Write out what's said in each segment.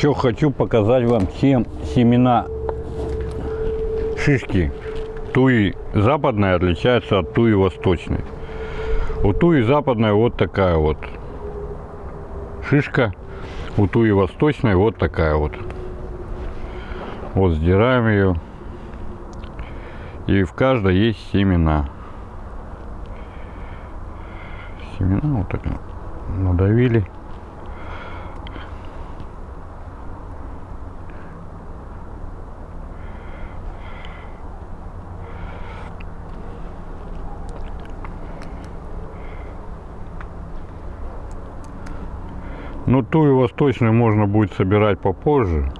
Еще хочу показать вам, чем семена шишки туи западная отличается от туи восточной. У туи западной вот такая вот шишка, у туи восточной вот такая вот. Вот сдираем ее. И в каждой есть семена. Семена вот так надавили. Ну, ту и восточную можно будет собирать попозже.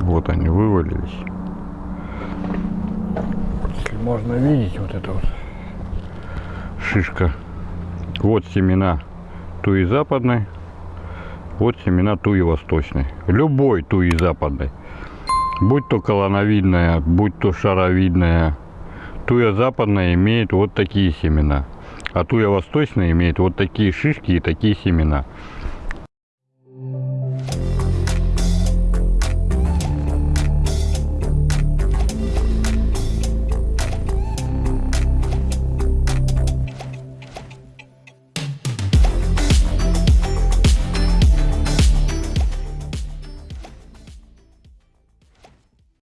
Вот они вывалились. Если можно видеть, вот это вот шишка. Вот семена туи западной, вот семена туи восточной. Любой туи западной. Будь то колоновидная, будь то шаровидная. Туя западная имеет вот такие семена. А туя восточная имеет вот такие шишки и такие семена.